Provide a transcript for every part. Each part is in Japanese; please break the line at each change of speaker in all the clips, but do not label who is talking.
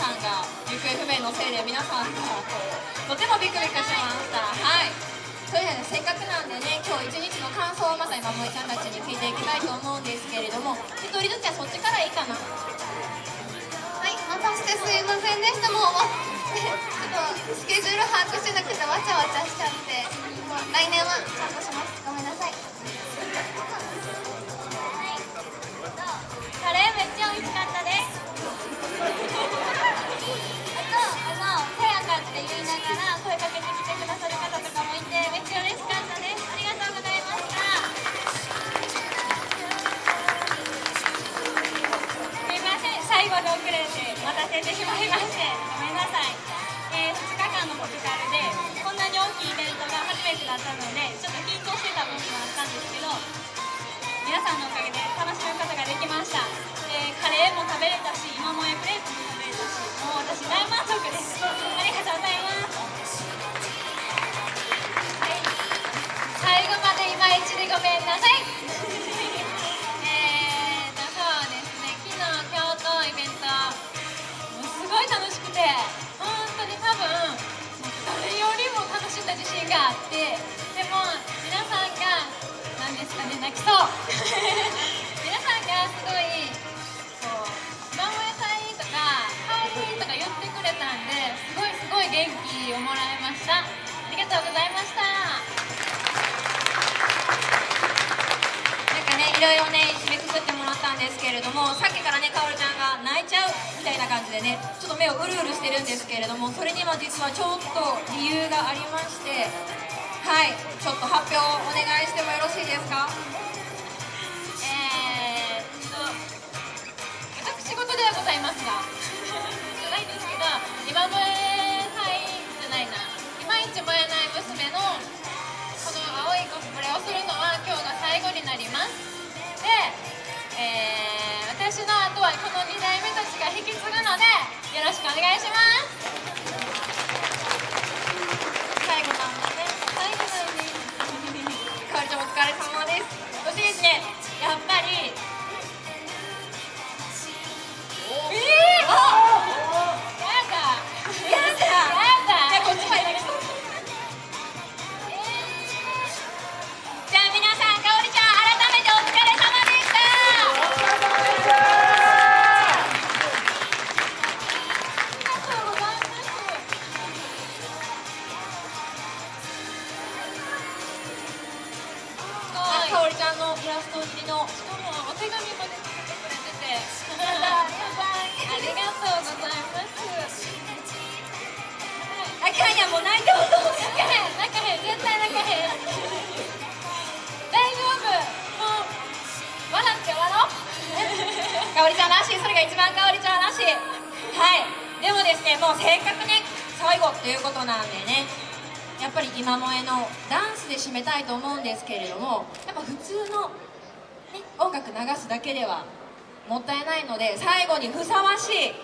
さんが行方不明のせいで皆さんがとてもビクビクしました。はい。というわけでせっかくなんでね今日一日の感想をまた今萌ちゃんたちに聞いていきたいと思うんですけれども一人ずつはそっちからいいかな。
はい待たせてすいませんでした。もうちょっとスケジュール把握してなくてわちゃわちゃしちゃって。もう来年はちゃんとします。ごめんなさい。
て待たせてしまいましてごめんなさい、えー、2日間のポルカルでこんなに大きいイベントが初めてだったのでちょっと緊張してた部分もあったんですけど皆さんのおかげで楽しむことができました、えー、カレーも食べれたし今もえクレープも食べれたしもう私大満足です。ありがとうございます。最後までいまいちでごめんなさい。そ う皆さんがすごいこう「マモヤさん」とか「はい」とか言ってくれたんですごいすごい元気をもらいました。ありがとうございました。
なんかねいろいろね締めくくってもらったんですけれどもさっきからねかおるちゃんが泣いちゃうみたいな感じでねちょっと目をうるうるしてるんですけれどもそれには実はちょっと理由がありましてはいちょっと発表をお願いしてもよろしい
えー私の後はこの2代目たちが引き継ぐのでよろしくお願いします。
かんや
もう
泣いても
泣かへん。泣かへん。絶対泣かへん。大丈夫もう笑って笑おう。
かおりちゃんらしい。それが一番かおりちゃんらしい。はい。でもですねもうせっかくね最後っていうことなんでね。やっぱり今萌えのダンスで締めたいと思うんですけれどもやっぱ普通の、ね、音楽流すだけではもったいないので最後にふさわしい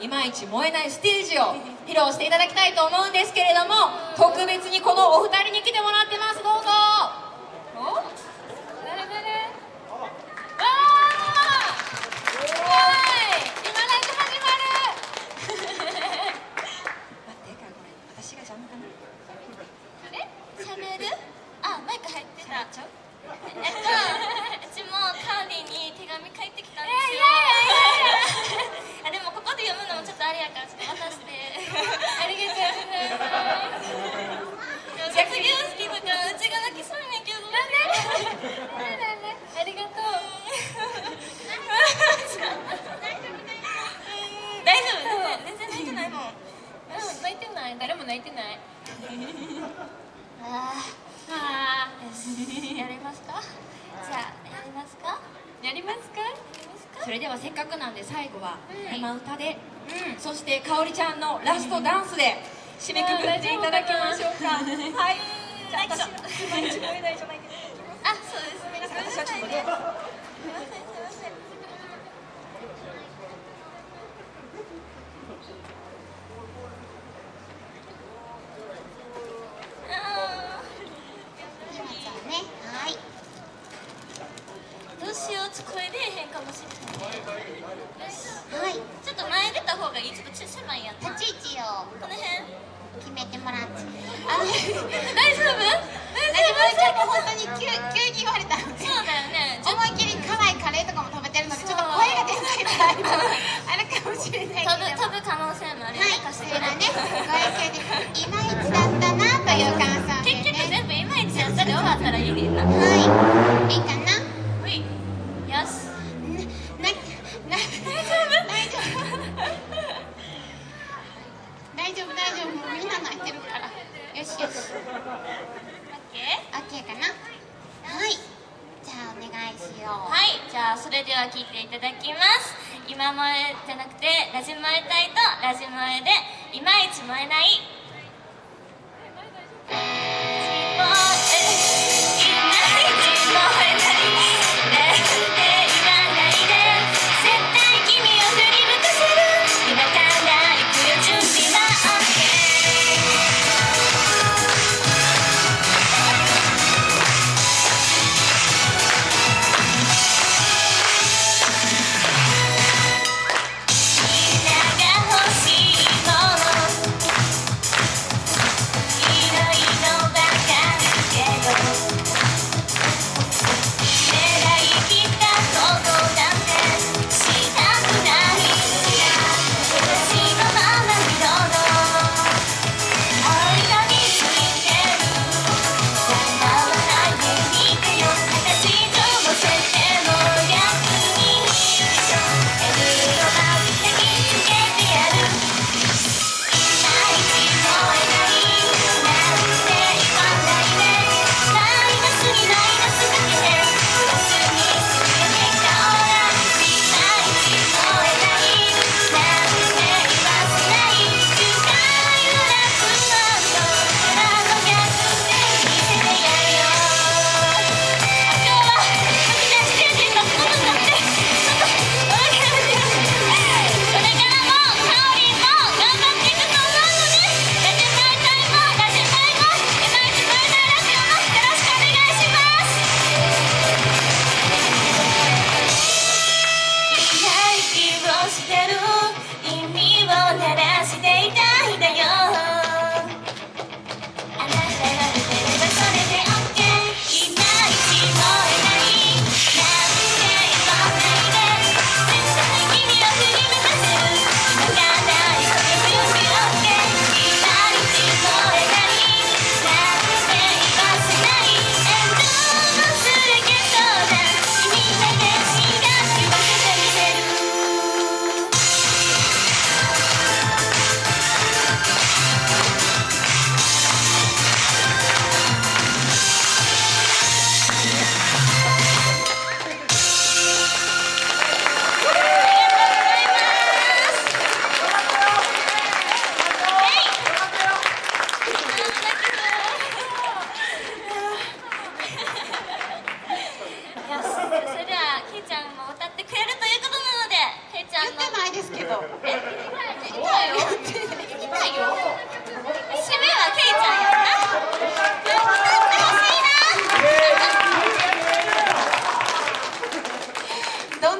いまいち燃えないステージを披露していただきたいと思うんですけれども特別にこのお二人に来てもらってます。どうぞ。
ラ
ストダンスで締めくくっていただきましょうか。はい。じゃあ私じゃないけど
あそうです。ね
私はちょっと
も
ある
よ
はい、
ね
ご愛嬌でいまいちだったなという感想で
結局
ね。
全部いまいちやったで終わったらいいねんなはい、いいかな。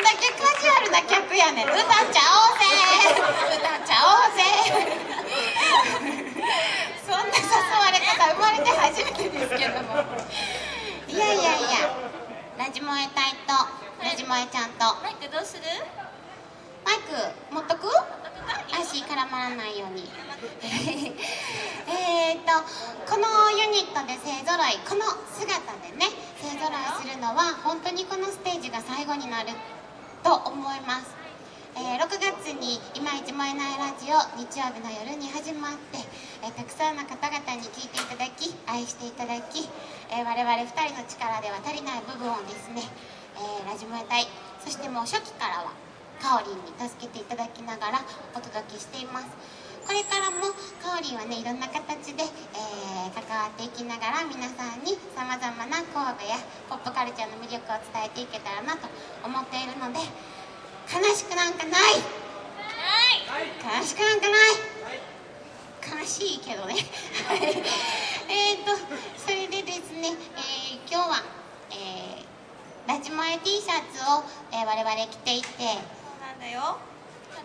だけ
カジュアルな客やねん。歌っちゃおうぜ。歌っちゃおうぜ。そんな誘われ方生まれて初めてですけども。いやいやいや。ラジモエ隊とラジモエちゃんと
マイクどうする？
マイク持っとく？足絡まらないようにえーとこのユニットで勢ぞろいこの姿でね勢ぞろいするのは本当にこのステージが最後になると思います、えー6月に「いまいちもえないラジオ」日曜日の夜に始まって、えーたくさんの方々に聞いていただき愛していただき、えー我々2人の力では足りない部分をですね、えラジモエ隊そしてもう初期からはかおりんに助けていただきながらお届けしています。これからもかおりんはねいろんな形で、えー関わっていきながら皆さんにさまざまな神戸やポップカルチャーの魅力を伝えていけたらなと思っているので悲しくなんかない！
はい！
悲しくなんかない！悲しいけどね。はい。えーとそれでですね、えー今日は、えーラジモエ T シャツを、えー我々着ていて
そうなんだよ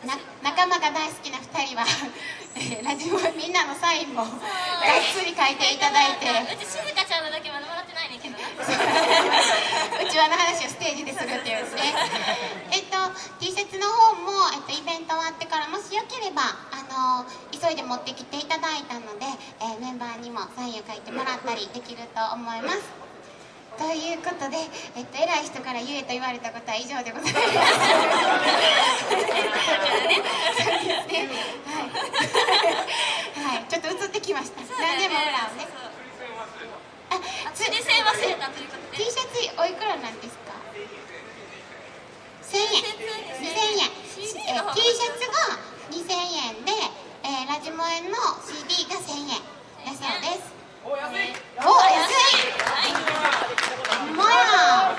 な仲間が大好きな2人は、えーラジオみんなのサインもがっつり書いていただいて。
うち静香ちゃんのだけまだもらってないねんけど。な
うちわの話をステージでするっていうですね。えっと T シャツの方も、えっと、イベント終わってからもしよければあの急いで持ってきていただいたので、えーメンバーにもサインを書いてもらったりできると思いますということで、えっと、偉い人から言えと言われたことは以上でございます。そうですね。はい。はい、ちょっと映ってきました。何でもほらね。あ、つ
釣り線忘れたということ
T
で
シャツおいくらなんですか？1000円。2000円。え T シャツが2000円で、えーラジモエの CD が1000円だそうです。お安い。ほんまや。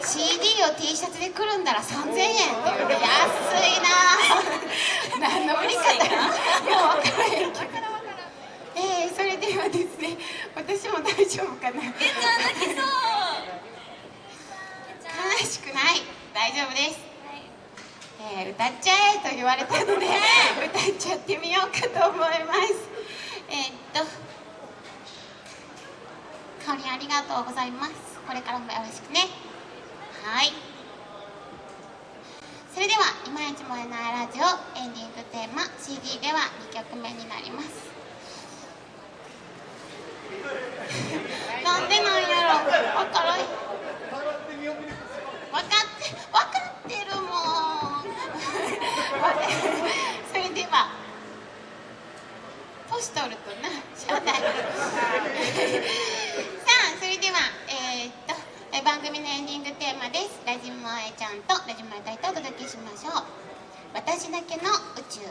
CD を T シャツでくるんだら3000円。っていうね安いな。何の売り方や分からへんけど。えー、それではですね私も大丈夫かな
えちゃん泣きそう。
悲しくない。大丈夫です、えー歌っちゃえと言われたので歌っちゃってみようかと思います。えーっとかおりんありがとうございますこれからもよろしくね。はい。それでは「いまいち燃えないラジオ」エンディングテーマ CD では2曲目になります。なんでなんやろ。わからん分かって分かってるもん。それでは年取るとなしゃあないさあそれではえーっとえ番組のエンディングテーマです。ラジモエちゃんとラジモエ隊とお届けしましょう。私だけの宇宙。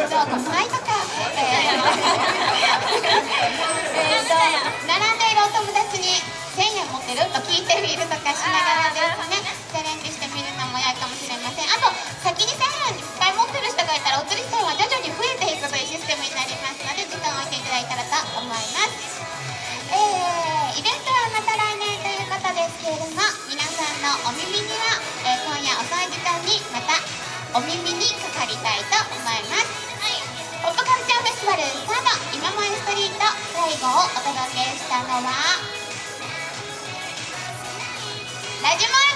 T シャツを5枚とか、えー並んでいるお友達に1000円持ってると聞いてみるとかしながらですねチャレンジしてみるのも良いかもしれませんあと先に1000円いっぱい持ってる人がいたらお釣り銭は徐々に増えていくというシステムになりますので時間を置いていただいたらと思いますえーイベントはまた来年ということですけれども皆さんのお耳には、えー今夜遅い時間にまたお耳にかかりたいと思います。をお届けしたのはラジモ